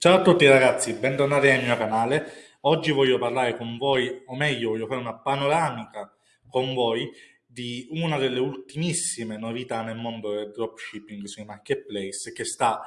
Ciao a tutti ragazzi, bentornati nel mio canale. Oggi voglio parlare con voi, o meglio voglio fare una panoramica con voi di una delle ultimissime novità nel mondo del dropshipping sui marketplace che sta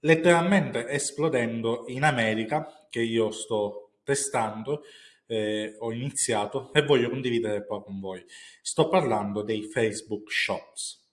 letteralmente esplodendo in America, che io sto testando, eh, ho iniziato e voglio condividere qua con voi. Sto parlando dei Facebook Shops.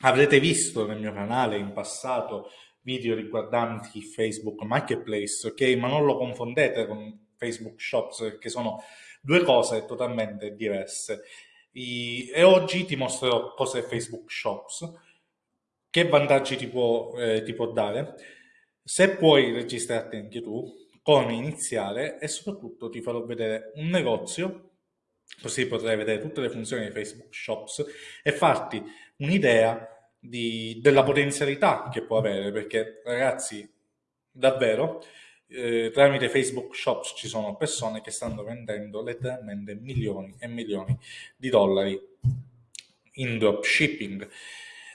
Avrete visto nel mio canale in passato video riguardanti Facebook Marketplace, ok? Ma non lo confondete con Facebook Shops, perché sono due cose totalmente diverse. E oggi ti mostrerò cos'è Facebook Shops, che vantaggi ti può, eh, ti può dare, se puoi registrarti anche tu, come iniziare e soprattutto ti farò vedere un negozio, così potrai vedere tutte le funzioni di Facebook Shops e farti un'idea di, della potenzialità che può avere, perché ragazzi, davvero, eh, tramite Facebook Shops ci sono persone che stanno vendendo letteralmente milioni e milioni di dollari in dropshipping.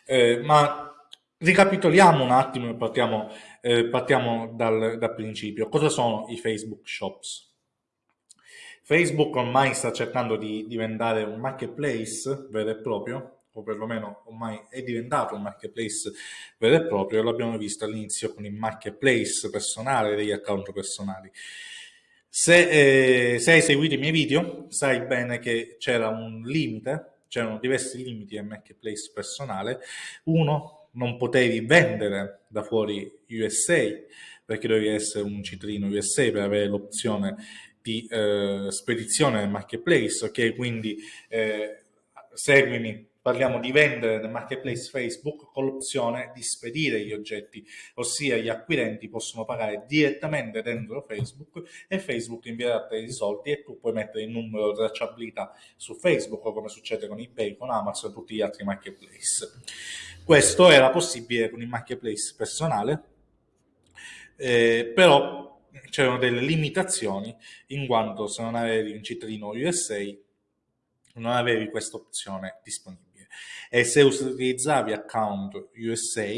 Eh, ma ricapitoliamo un attimo e partiamo, eh, partiamo dal, dal principio. Cosa sono i Facebook Shops? Facebook ormai sta cercando di diventare un marketplace vero e proprio o perlomeno ormai è diventato un marketplace vero e proprio, l'abbiamo visto all'inizio con il marketplace personale degli account personali. Se, eh, se hai seguito i miei video, sai bene che c'era un limite, c'erano diversi limiti al marketplace personale. Uno, non potevi vendere da fuori USA, perché dovevi essere un cittadino USA per avere l'opzione di eh, spedizione nel marketplace, ok? Quindi eh, seguimi Parliamo di vendere nel marketplace Facebook con l'opzione di spedire gli oggetti, ossia gli acquirenti possono pagare direttamente dentro Facebook e Facebook invierà te i soldi e tu puoi mettere il numero di tracciabilità su Facebook come succede con eBay, con Amazon e tutti gli altri marketplace. Questo era possibile con il marketplace personale, eh, però c'erano delle limitazioni in quanto se non avevi un cittadino USA non avevi questa opzione disponibile e se utilizzavi account USA,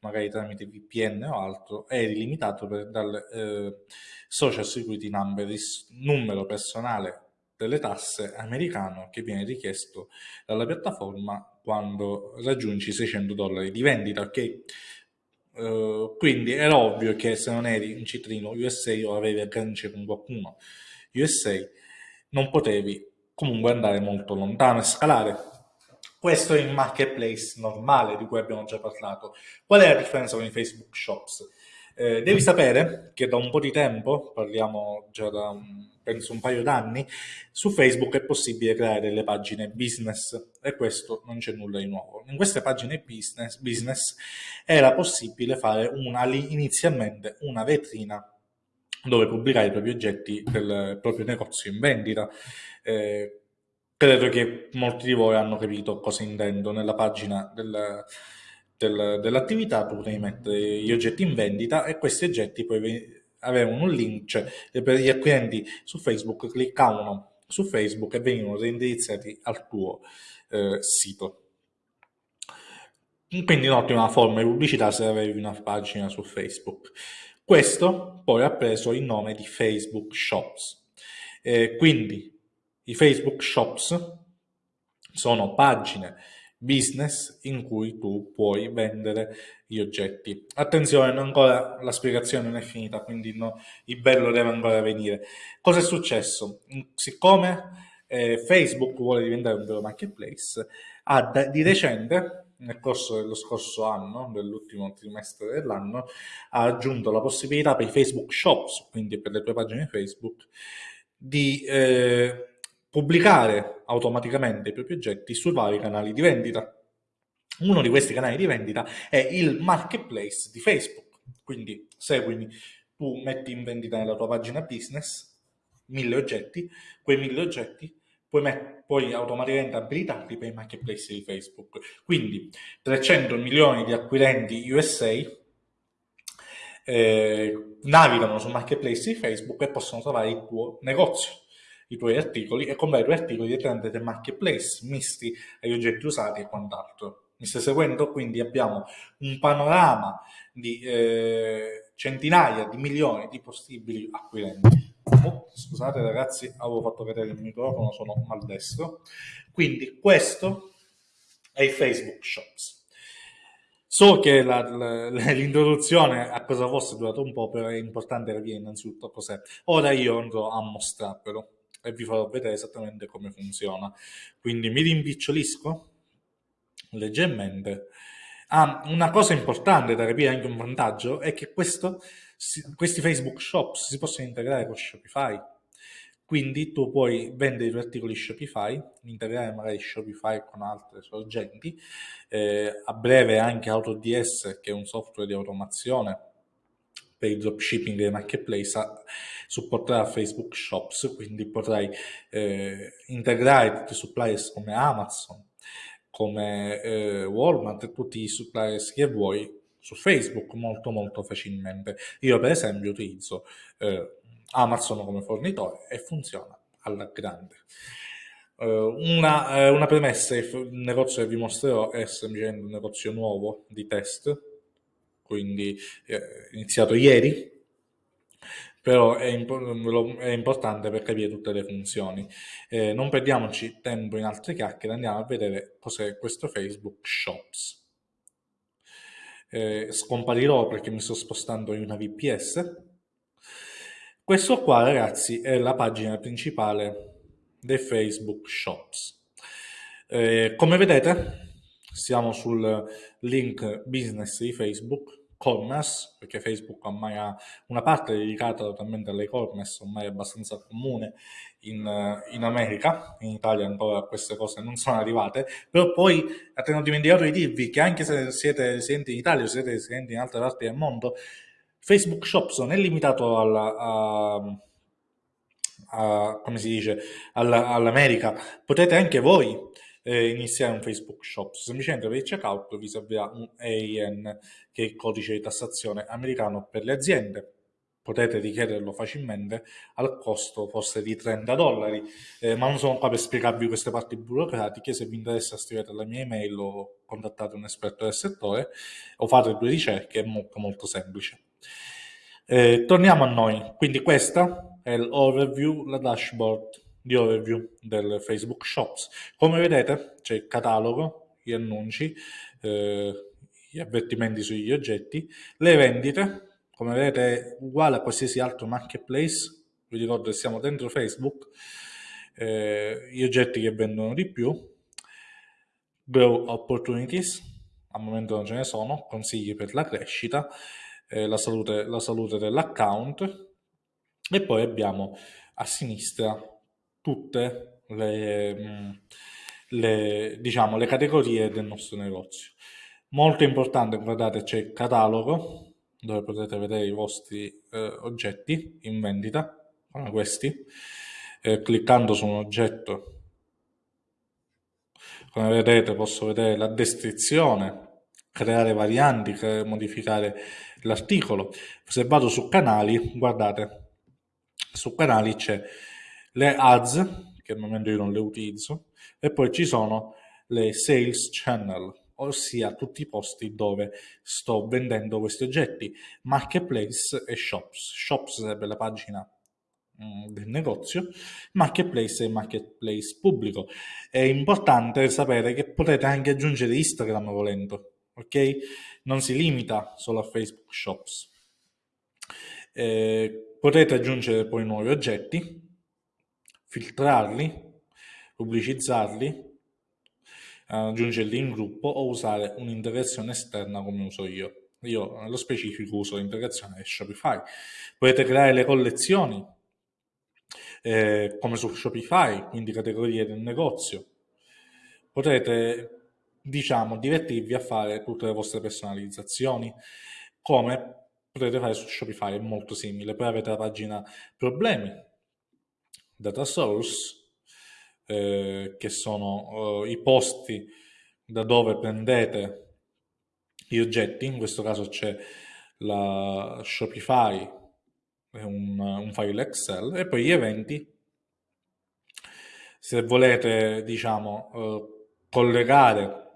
magari tramite VPN o altro, eri limitato per, dal eh, Social Security Number, numero personale delle tasse americano che viene richiesto dalla piattaforma quando raggiungi 600 dollari di vendita, ok? Uh, quindi era ovvio che se non eri un cittadino USA o avevi agganci con qualcuno USA, non potevi comunque andare molto lontano e scalare questo è il marketplace normale di cui abbiamo già parlato. Qual è la differenza con i Facebook Shops? Eh, devi sapere che da un po' di tempo, parliamo già da penso un paio d'anni, su Facebook è possibile creare delle pagine business e questo non c'è nulla di nuovo. In queste pagine business, business era possibile fare una, inizialmente una vetrina dove pubblicare i propri oggetti del proprio negozio in vendita. Eh, Credo che molti di voi hanno capito cosa intendo. Nella pagina del, del, dell'attività tu potevi mettere gli oggetti in vendita e questi oggetti poi avevano un link, cioè per gli acquirenti su Facebook cliccavano su Facebook e venivano reindirizzati al tuo eh, sito. Quindi un'ottima forma di pubblicità se avevi una pagina su Facebook. Questo poi ha preso il nome di Facebook Shops. Eh, quindi i Facebook Shops sono pagine business in cui tu puoi vendere gli oggetti. Attenzione, ancora la spiegazione non è finita, quindi no, il bello deve ancora venire. Cosa è successo? Siccome eh, Facebook vuole diventare un vero marketplace, ha di recente, nel corso dello scorso anno, dell'ultimo trimestre dell'anno, ha aggiunto la possibilità per i Facebook Shops, quindi per le tue pagine Facebook, di eh, pubblicare automaticamente i propri oggetti sui vari canali di vendita. Uno di questi canali di vendita è il marketplace di Facebook. Quindi seguimi, tu metti in vendita nella tua pagina business mille oggetti, quei mille oggetti puoi, puoi automaticamente abilitarli per i marketplace di Facebook. Quindi 300 milioni di acquirenti USA eh, navigano sul marketplace di Facebook e possono trovare il tuo negozio i tuoi articoli e comprare i tuoi articoli direttamente del marketplace, misti agli oggetti usati e quant'altro. Mi stai seguendo? Quindi abbiamo un panorama di, eh, centinaia di milioni di possibili acquirenti. Oh, scusate ragazzi, avevo fatto vedere il microfono, sono maldestro. Quindi questo è il Facebook Shops. So che l'introduzione a cosa fosse durata un po', però è importante capire innanzitutto cos'è. Ora io andrò a mostrarvelo e vi farò vedere esattamente come funziona. Quindi mi rimpicciolisco leggermente. Ah, una cosa importante da capire, anche un vantaggio, è che questo, questi Facebook Shops si possono integrare con Shopify. Quindi tu puoi vendere i tuoi articoli Shopify, integrare magari Shopify con altre sorgenti, eh, a breve anche AutoDS che è un software di automazione per il dropshipping dei marketplace supporterà Facebook Shops, quindi potrai eh, integrare tutti i suppliers come Amazon, come eh, Walmart e tutti i suppliers che vuoi su Facebook molto molto facilmente. Io per esempio utilizzo eh, Amazon come fornitore e funziona alla grande. Uh, una, uh, una, premessa, il negozio che vi mostrerò è semplicemente un negozio nuovo di test, quindi eh, iniziato ieri, però è, imp- è, importante per capire tutte le funzioni. Eh, non perdiamoci tempo in altre chiacchiere, andiamo a vedere cos'è questo Facebook Shops. Eh, scomparirò perché mi sto spostando in una VPS. Questo qua ragazzi è la pagina principale dei Facebook Shops. Eh, come vedete siamo sul link business di Facebook commerce, perché Facebook ormai ha una parte dedicata totalmente all'e-commerce, ormai è abbastanza comune in, in, America, in Italia ancora queste cose non sono arrivate, però poi ho dimenticato di dirvi che anche se siete residenti in Italia o siete residenti in altre parti del mondo, Facebook Shops non è limitato alla, a, come si dice, all'America, potete anche voi eh, iniziare un Facebook Shop. Semplicemente per il checkout vi servirà un EIN, che è il codice di tassazione americano per le aziende. Potete richiederlo facilmente al costo forse di 30 dollari, eh, ma non sono qua per spiegarvi queste parti burocratiche. Se vi interessa, scrivete la mia email o contattate un esperto del settore o fate due ricerche, è molto molto semplice. Eh, torniamo a noi, quindi questa è l'overview, la dashboard di overview del Facebook Shops. Come vedete c'è il catalogo, gli annunci, eh, gli avvertimenti sugli oggetti, le vendite, come vedete è uguale a qualsiasi altro marketplace, vi ricordo che siamo dentro Facebook, eh, gli oggetti che vendono di più, grow opportunities, al momento non ce ne sono, consigli per la crescita, eh, la salute, la salute dell'account. E poi abbiamo a sinistra tutte le, le, diciamo, le categorie del nostro negozio. Molto importante, guardate, c'è il catalogo dove potete vedere i vostri eh, oggetti in vendita, come questi. Eh, cliccando su un oggetto, come vedete posso vedere la descrizione, creare varianti, modificare l'articolo. Se vado su canali, guardate, su canali c'è le ads, che al momento io non le utilizzo, e poi ci sono le sales channel, ossia tutti i posti dove sto vendendo questi oggetti, marketplace e shops. Shops sarebbe la pagina mm, del negozio, marketplace e marketplace pubblico. È importante sapere che potete anche aggiungere Instagram volendo, ok? Non si limita solo a Facebook Shops. Eh, potete aggiungere poi nuovi oggetti, filtrarli, pubblicizzarli, aggiungerli in gruppo o usare un'integrazione esterna come uso io. Io nello specifico uso l'integrazione Shopify. Potete creare le collezioni eh, come su Shopify, quindi categorie del negozio. Potete, diciamo, divertirvi a fare tutte le vostre personalizzazioni come potete fare su Shopify, è molto simile. Poi avete la pagina problemi, data source, eh, che sono eh, i posti da dove prendete gli oggetti, in questo caso c'è la Shopify, un, un file Excel, e poi gli eventi, se volete diciamo eh, collegare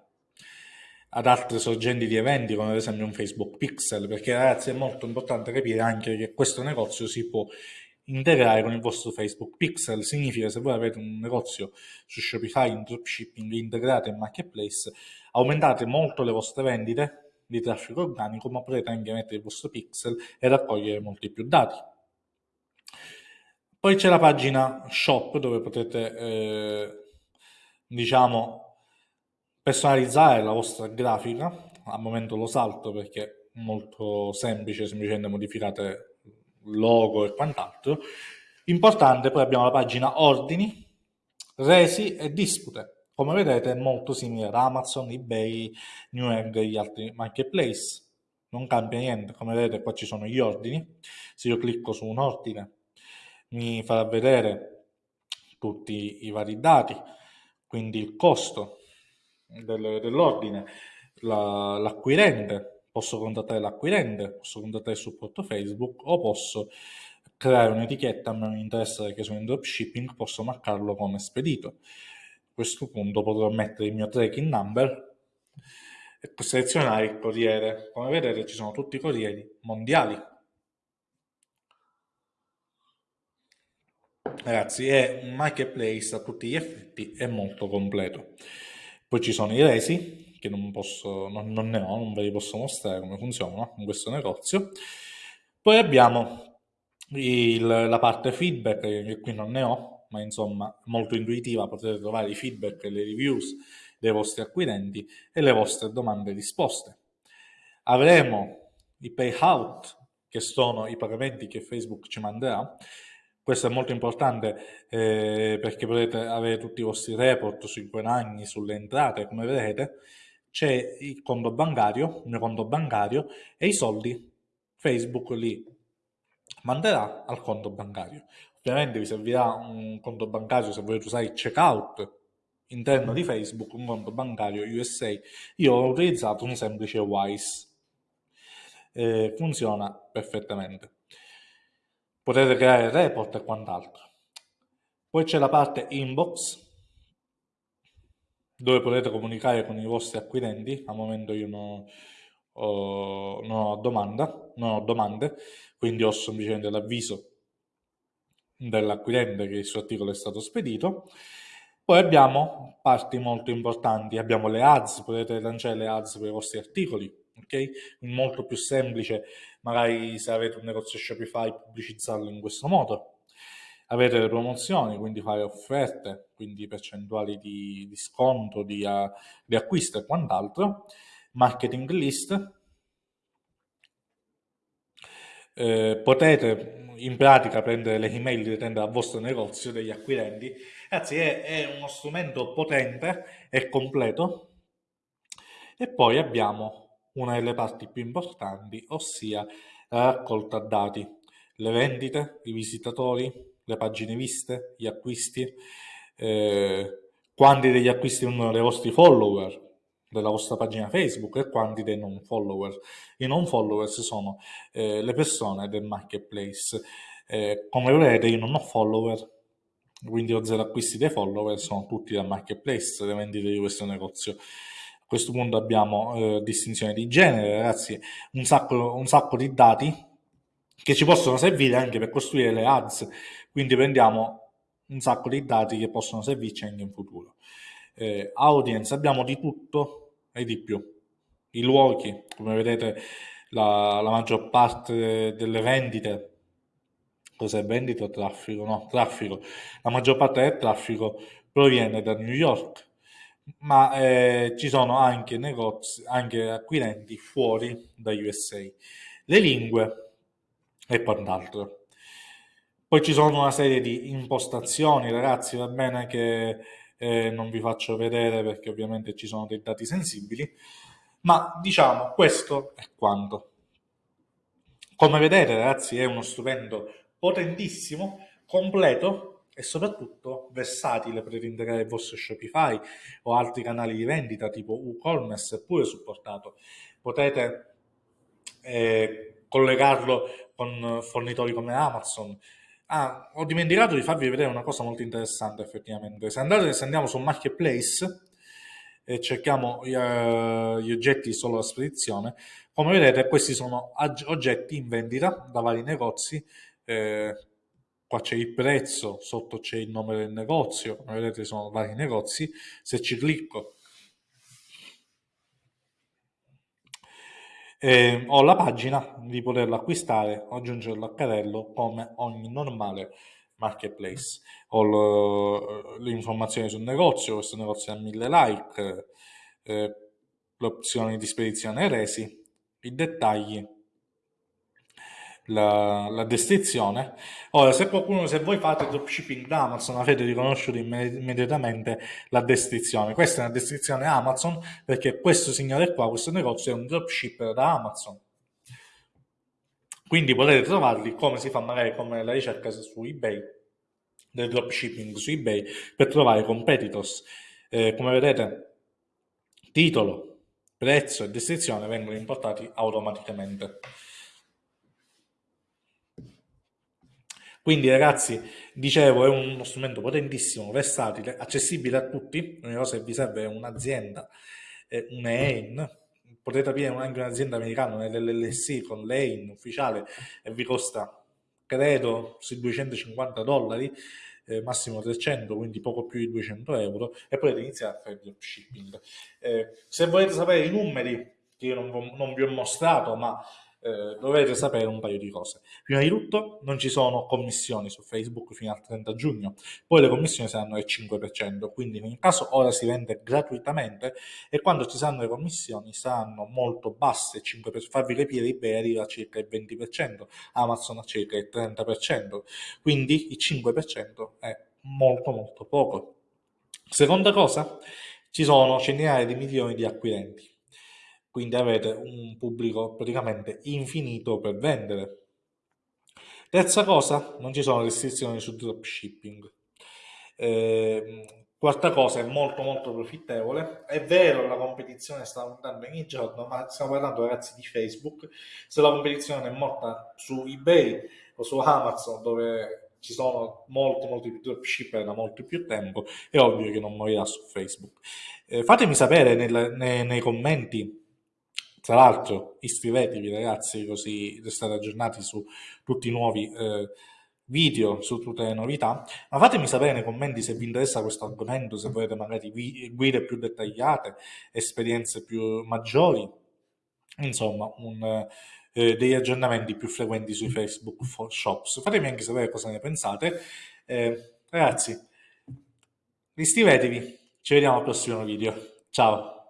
ad altre sorgenti di eventi come ad esempio un Facebook Pixel perché ragazzi è molto importante capire anche che questo negozio si può integrare con il vostro Facebook. Pixel significa se voi avete un negozio su Shopify in dropshipping integrato in marketplace aumentate molto le vostre vendite di traffico organico ma potete anche mettere il vostro pixel e raccogliere molti più dati. Poi c'è la pagina shop dove potete eh, diciamo personalizzare la vostra grafica, al momento lo salto perché è molto semplice, semplicemente modificate logo e quant'altro. Importante, poi abbiamo la pagina ordini, resi e dispute. Come vedete è molto simile ad Amazon, eBay, Newegg e gli altri marketplace. Non cambia niente, come vedete qua ci sono gli ordini. Se io clicco su un ordine mi farà vedere tutti i vari dati, quindi il costo, del, dell'ordine, la, l'acquirente, posso contattare l'acquirente, posso contattare il supporto Facebook o posso creare un'etichetta, a me mi interessa che sono in dropshipping, posso marcarlo come spedito. A questo punto potrò mettere il mio tracking number e selezionare il corriere. Come vedete ci sono tutti i corrieri mondiali. Ragazzi, è un marketplace a tutti gli effetti, è molto completo. Poi ci sono i resi, che non, posso, non, non ne ho, non ve li posso mostrare come funzionano in questo negozio. Poi abbiamo il, la parte feedback, che qui non ne ho, ma insomma molto intuitiva, potete trovare i feedback e le reviews dei vostri acquirenti e le vostre domande risposte. Avremo i payout, che sono i pagamenti che Facebook ci manderà, questo è molto importante eh, perché potete avere tutti i vostri report sui guadagni, sulle entrate, come vedete. C'è il conto bancario, il mio conto bancario e i soldi Facebook li manderà al conto bancario. Ovviamente vi servirà un conto bancario se volete usare il checkout interno di Facebook, un conto bancario USA. Io ho utilizzato un semplice Wise. Eh, funziona perfettamente potete creare report e quant'altro. Poi c'è la parte inbox dove potete comunicare con i vostri acquirenti. Al momento io non ho, non ho, domanda, non ho domande, quindi ho semplicemente l'avviso dell'acquirente che il suo articolo è stato spedito. Poi abbiamo parti molto importanti, abbiamo le ads, potete lanciare le ads per i vostri articoli, ok? Molto più semplice, magari se avete un negozio Shopify, pubblicizzarlo in questo modo. Avete le promozioni, quindi fare offerte, quindi percentuali di, di sconto, di, uh, di acquisto e quant'altro. Marketing list. Eh, potete in pratica prendere le email di tenda al vostro negozio degli acquirenti. Ragazzi, è, è uno strumento potente e completo. E poi abbiamo una delle parti più importanti, ossia la raccolta dati, le vendite, i visitatori, le pagine viste, gli acquisti, eh, quanti degli acquisti vengono dai vostri follower della vostra pagina Facebook e quanti dei non follower. I non followers sono eh, le persone del marketplace. Eh, come vedete io non ho follower, quindi ho zero acquisti dei follower, sono tutti dal marketplace, le vendite di questo negozio questo punto abbiamo eh, distinzione di genere, ragazzi, un sacco, un sacco di dati che ci possono servire anche per costruire le ads, quindi prendiamo un sacco di dati che possono servirci anche in futuro. Eh, audience, abbiamo di tutto e di più. I luoghi, come vedete la, la maggior parte delle vendite, cos'è vendita o traffico? No, traffico. La maggior parte del traffico proviene da New York, ma eh, ci sono anche negozi, anche acquirenti fuori da USA. Le lingue e quant'altro. Poi ci sono una serie di impostazioni, ragazzi, va bene che eh, non vi faccio vedere perché ovviamente ci sono dei dati sensibili, ma diciamo questo è quanto. Come vedete, ragazzi, è uno strumento potentissimo, completo, e soprattutto versatile per integrare il vostro Shopify o altri canali di vendita tipo WooCommerce è pure supportato. Potete eh, collegarlo con fornitori come Amazon. Ah, ho dimenticato di farvi vedere una cosa molto interessante effettivamente. Se, andate, se andiamo su Marketplace, e cerchiamo uh, gli oggetti solo a spedizione, come vedete questi sono oggetti in vendita da vari negozi, eh, qua c'è il prezzo, sotto c'è il nome del negozio, come vedete sono vari negozi, se ci clicco eh, ho la pagina di poterlo acquistare o aggiungerlo al carrello come ogni normale marketplace. Ho le informazioni sul negozio, questo negozio ha 1000 like, eh, le opzioni di spedizione resi, i dettagli, la, la, descrizione. Ora, se qualcuno, se voi fate dropshipping da Amazon, avete riconosciuto immediatamente la descrizione. Questa è una descrizione Amazon perché questo signore qua, questo negozio è un dropshipper da Amazon. Quindi potete trovarli come si fa magari come la ricerca su eBay, del dropshipping su eBay, per trovare competitors. Eh, come vedete, titolo, prezzo e descrizione vengono importati automaticamente. Quindi ragazzi, dicevo, è uno strumento potentissimo, versatile, accessibile a tutti. L'unica cosa che vi serve è un'azienda, un EIN, potete aprire anche un'azienda americana nell'LLC con l'EIN ufficiale e vi costa, credo, sui 250 dollari, eh, massimo 300, quindi poco più di 200 euro, e potete iniziare a fare il dropshipping. Eh, se volete sapere i numeri, che io non, non vi ho mostrato, ma eh, dovete sapere un paio di cose. Prima di tutto non ci sono commissioni su Facebook fino al 30 giugno, poi le commissioni saranno del 5%, quindi in ogni caso ora si vende gratuitamente e quando ci saranno le commissioni saranno molto basse, 5 per farvi capire eBay arriva a circa il 20%, Amazon a circa il 30%, quindi il 5% è molto molto poco. Seconda cosa, ci sono centinaia di milioni di acquirenti quindi avete un pubblico praticamente infinito per vendere. Terza cosa, non ci sono restrizioni sul dropshipping. Eh, quarta cosa, è molto molto profittevole. È vero, la competizione sta aumentando ogni giorno, ma stiamo parlando ragazzi di Facebook. Se la competizione è morta su eBay o su Amazon, dove ci sono molti, molti più dropshipper da molto più tempo, è ovvio che non morirà su Facebook. Eh, fatemi sapere nel, nei, nei commenti tra l'altro iscrivetevi ragazzi così restate aggiornati su tutti i nuovi eh, video, su tutte le novità, ma fatemi sapere nei commenti se vi interessa questo argomento, se volete magari guide più dettagliate, esperienze più maggiori, insomma un, eh, degli aggiornamenti più frequenti sui Facebook Shops. Fatemi anche sapere cosa ne pensate. Eh, ragazzi, iscrivetevi, ci vediamo al prossimo video. Ciao!